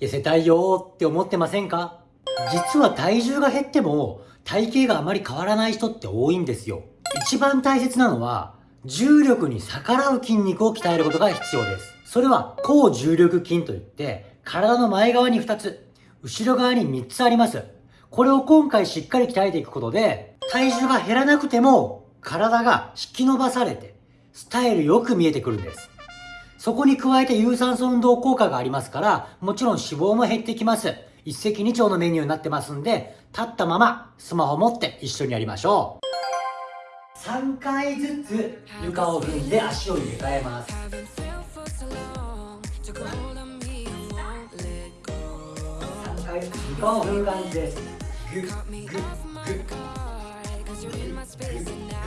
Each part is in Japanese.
痩せたいよーって思ってませんか？実は体重が減っても体型があまり変わらない人って多いんですよ。一番大切なのは重力に逆らう筋肉を鍛えることが必要です。それは高重力筋といって体の前側に2つ、後ろ側に3つあります。これを今回しっかり鍛えていくことで体重が減らなくても体が引き伸ばされてスタイルよく見えてくるんです。そこに加えて有酸素運動効果がありますから、もちろん脂肪も減ってきます。一石二鳥のメニューになってますんで、立ったままスマホ持って一緒にやりましょう。3回ずつ床を踏んで足を入れ替えます。3回床を踏む感じです。グッグッグッグッグッグ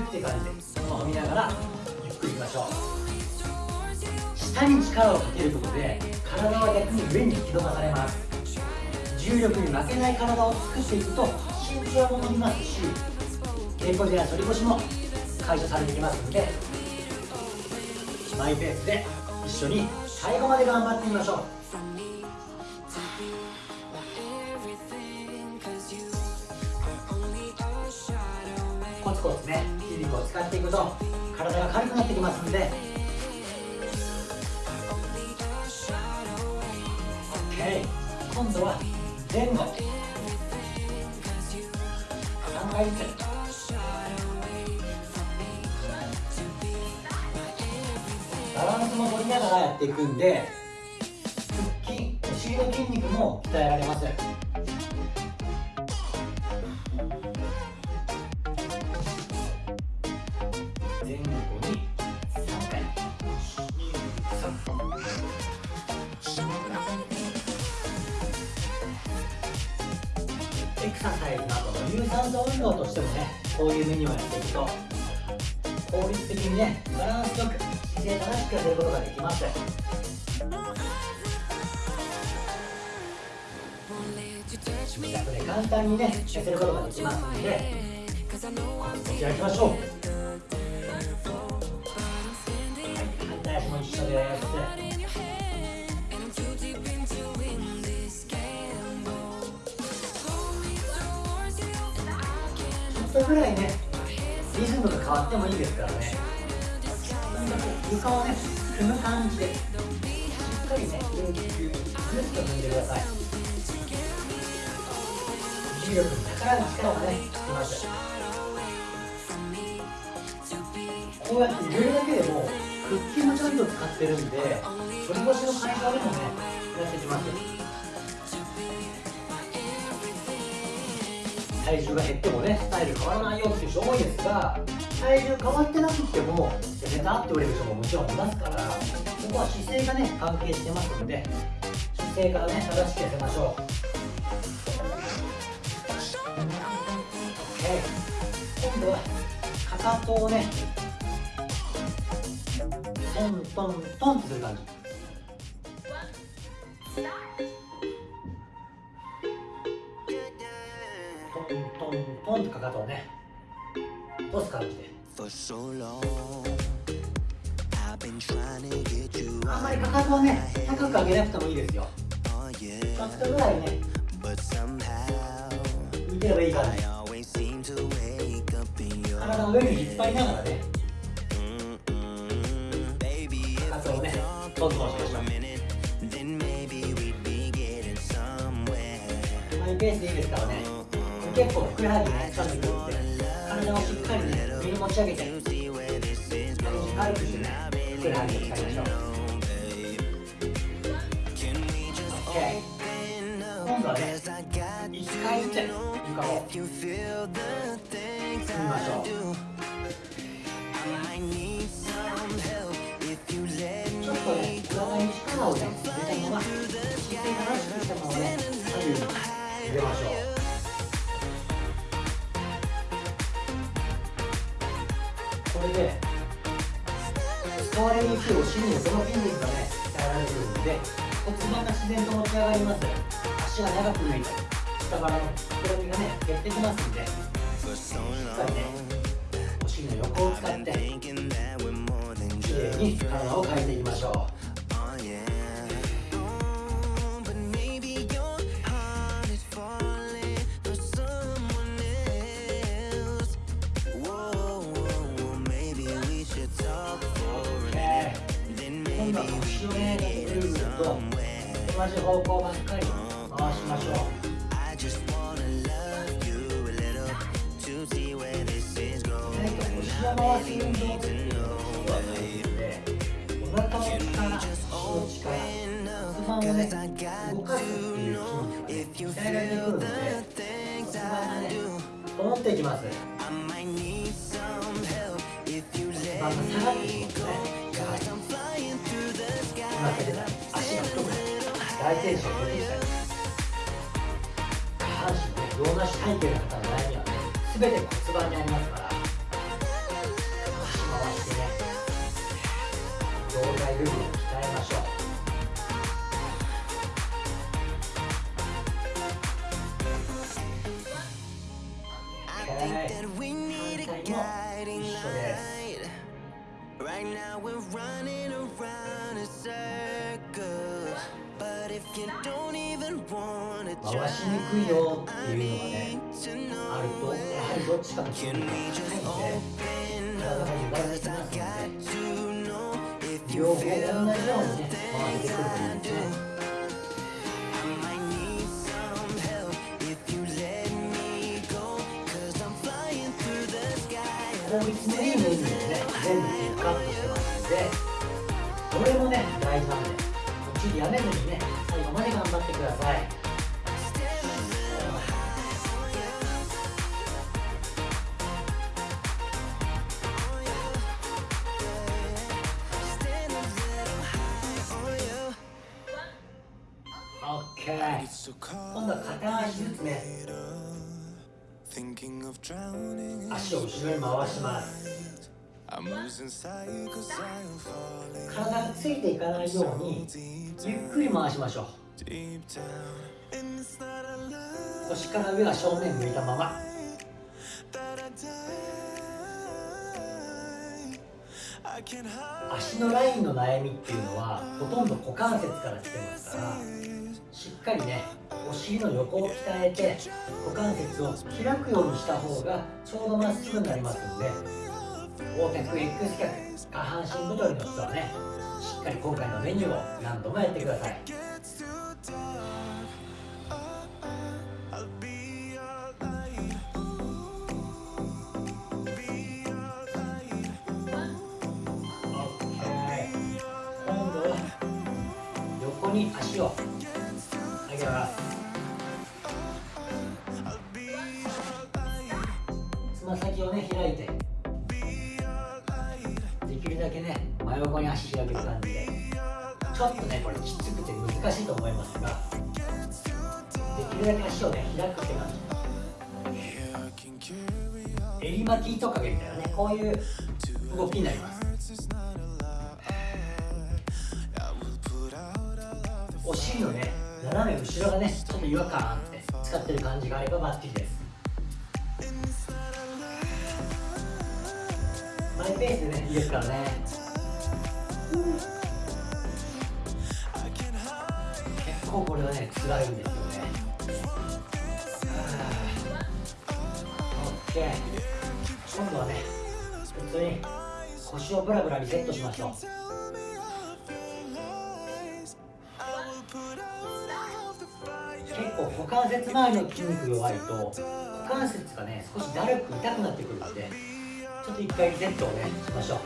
ッって感じでスマホ見ながらゆっくりいきましょう下に力をかけることで体は逆に上に引き伸ばされます。重力に負けない体を作っていくと身長も伸びますし稽古でや反り腰も解消されてきますのでマイペースで一緒に最後まで頑張ってみましょう。コツコツね筋肉を使っていくと体が軽くなってきますんで今度は前後3回ずつバランスも取りながらやっていくんで腹筋お尻の筋肉も鍛えられますササイズなどの有酸素運動としてもねこういうメニューをやっていくと効率的にねバランスよく姿勢正しくやることができます自宅で簡単にね痩せることができますのでこちら行きましょうはい反対足も一緒ですぐらいねリズムが変わってもいいですからね。とにかく床をね踏む感じでしっかりねぐっぐっと踏んでください。重力に逆らう力がねつきます。こうやって入れるだけでも腹筋もちゃんと使ってるんで反り腰の解消でもねやってきます。体重が減ってもねスタイル変わらないよっていう人多いですが体重変わってなくても痩せたって言われる人ももちろんいますからここは姿勢がね関係してますので姿勢からね正しく痩せましょう。OK 今度はかかとをねトントントンとする感じ。かかとをね押す感じであんまりかかとはね高く上げなくてもいいですよ。ちょっとぐらいね浮いてればいいからね。体の上に引っ張りながらね。かかとをねトントンしましょう。マイペースでいいですからね結構ふくらはぎね使ってくるんで体をしっかりね上に持ち上げて軽くしてねふくらはぎを使いましょう OK 今度はね1回ずつ床を踏みましょうれで使われる日を死にその筋肉がね鍛えられてるので骨盤が自然と持ち上がります。足が長く抜いたり下腹の膨らみがね減ってきますんでしっかりねお尻の横を使ってきれいに体を変えていきましょう。と同じ方向ばっかり回しましょう。腰を回す運動っていうのはないのでお腹の力足の力骨盤をね動かすっていう筋肉鍛えられてくるので骨盤がね整っていきます。骨盤が下がってきますねったり大転子が出てきたり下半身のね洋梨体型の方の悩みはね全て骨盤にありますから足回してね胴体部分を鍛えましょう反対も一緒です回しにくいよっていうのがねあるとやはりどっちかの筋肉が高いんで体が歪んできますので両方同じようにね回してくるといいんですね the sky. 効率のいいメニューでね全部ピックアップしてますんでどれもね大事なので途中でやめずにね最後まで頑張ってください。今度は片足ずつね。足を後ろに回します。体がついていかないようにゆっくり回しましょう。腰から上は正面向いたまま。足のラインの悩みっていうのはほとんど股関節から来てますからしっかりねお尻の横を鍛えて股関節を開くようにした方がちょうどまっすぐになりますんで横脚 X 脚下半身太りの人はねしっかり今回のメニューを何度もやってください。今度は横に足を。襟巻きトカゲみたいなね。こういう動きになります。お尻のね。斜め後ろがねちょっと違和感あって使ってる感じがあればバッチリです。マイペースでねいいですからね。I can hide. 結構これはね辛いんですよね。オッケー。今度はね普通に腰をブラブラリセットしましょう。結構股関節周りの筋肉弱いと股関節がね少しだるく痛くなってくるのでちょっと一回リセットをねしましょう。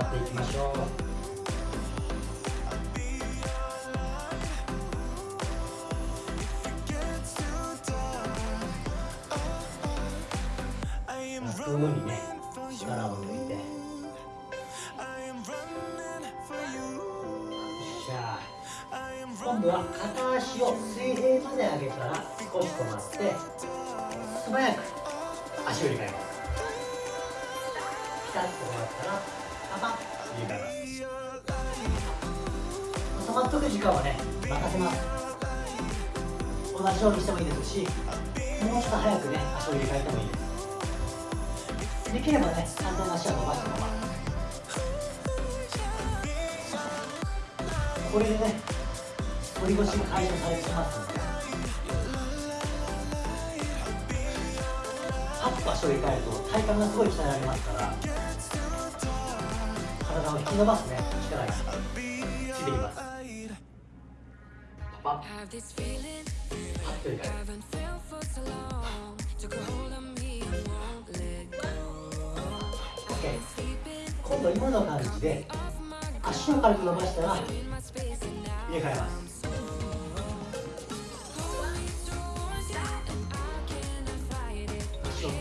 張っていきましょう I am こういうふうにね力を抜いてよっしゃ今度は片足を水平まで上げたら少し止まって素早く足を入れ替えますピタッと終わったらパパッ入れ替えます止まっとく時間はね任せます同じようにしてもいいですしもうちょっと早くね足を入れ替えてもいいですできればね反対の足を伸ばしたままこれでね反り腰が解消されてますのでパッと足を入れ替えると体幹がすごい鍛えられますから引き伸ばすね。力が。ついていきますパパパッと OK 今度今の感じで足を軽く伸ばしたら入れ替えます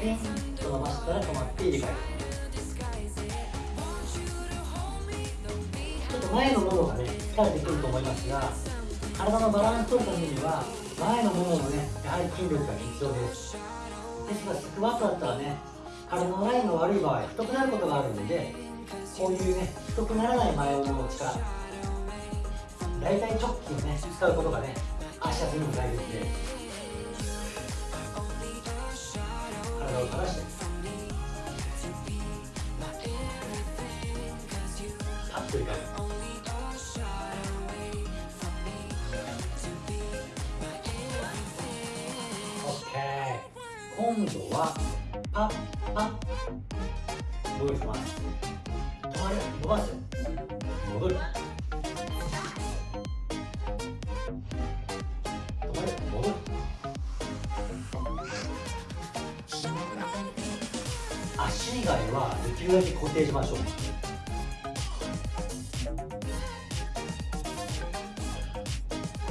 ピンと伸ばしたら止まって入れ替えま前のももがね疲れてくると思いますが体のバランスを取るためには前のもものねやはり筋力が必要です。ですがスクワットだったらね体のラインが悪い場合太くなることがあるのでこういうね太くならない前ももの力大腿直筋をね使うことがね足やすにも大切です。体を正して。今度はパッパッ。戻ります？止まる伸ばす戻る。止まる戻る。足以外はできるだけ固定しましょう。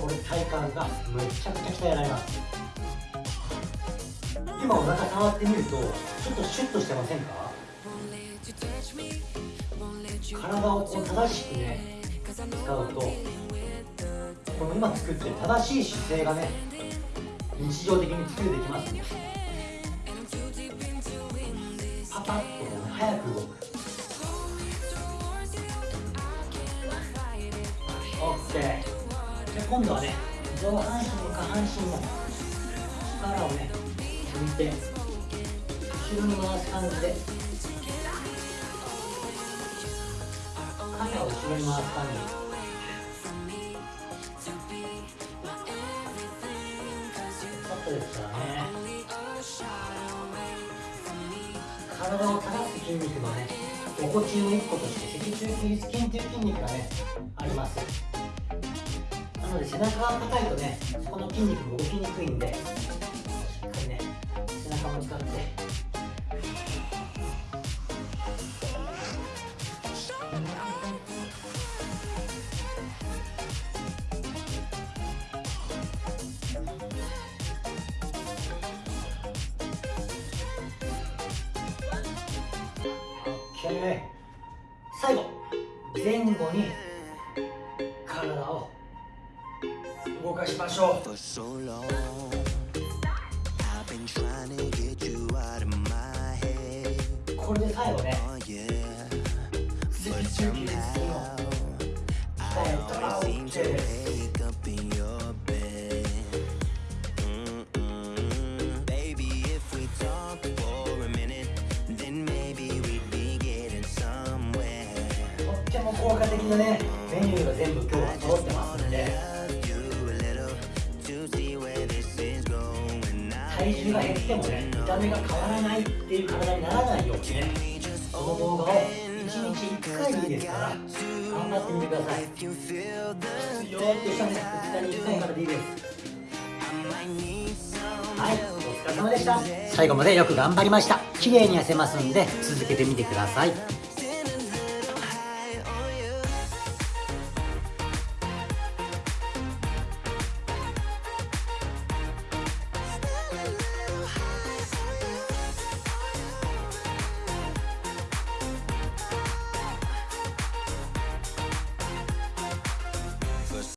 これ体幹がめちゃくちゃ鍛えられます。今お腹触ってみるとちょっとシュッとしてませんか？体をこう正しくね使うとこの今作ってる正しい姿勢がね日常的に作れてきますね。パパッとね早く動く。OK で今度はね上半身も下半身も力をね抜いて後ろに回す感じで。肩を後ろに回す感じ。ちょっとですからね。体を正す筋肉のねおこちの一個として脊柱起立筋という筋肉がねあります。なので背中が硬いとねそこの筋肉も動きにくいんで最後。前後に体を動かしましょう。これで最後ね「とっても効果的なね。メニューが全部今日通ってます部で部体重が減ってもね見た目が変わらないっていう体にならないようにねこの動画を1日1回でいいですから頑張ってみてください If you feel the よーっとしたね2日に1回からでいいですはいお疲れ様でした。最後までよく頑張りました。綺麗に痩せますんで続けてみてください。